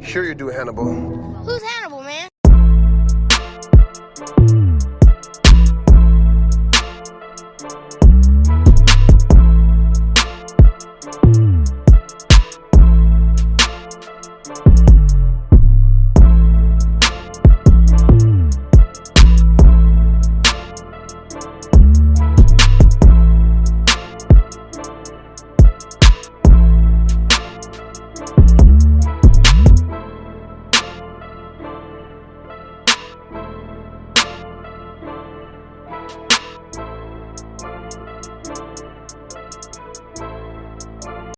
Sure you do, Hannibal. Who's Hannibal, man? Bye.